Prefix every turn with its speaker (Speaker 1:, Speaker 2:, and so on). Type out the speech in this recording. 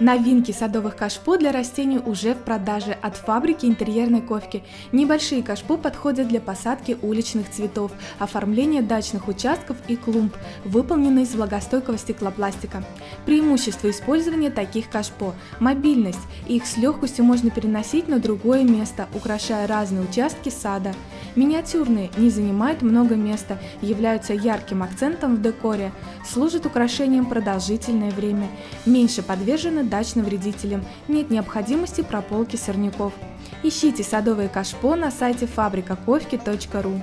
Speaker 1: Новинки садовых кашпо для растений уже в продаже от фабрики интерьерной ковки. Небольшие кашпо подходят для посадки уличных цветов, оформления дачных участков и клумб, выполнены из влагостойкого стеклопластика. Преимущество использования таких кашпо – мобильность, их с легкостью можно переносить на другое место, украшая разные участки сада. Миниатюрные, не занимают много места, являются ярким акцентом в декоре, служат украшением продолжительное время, меньше подвержены дачным вредителям, нет необходимости прополки сорняков. Ищите садовые кашпо на сайте фабрикаковки.ру.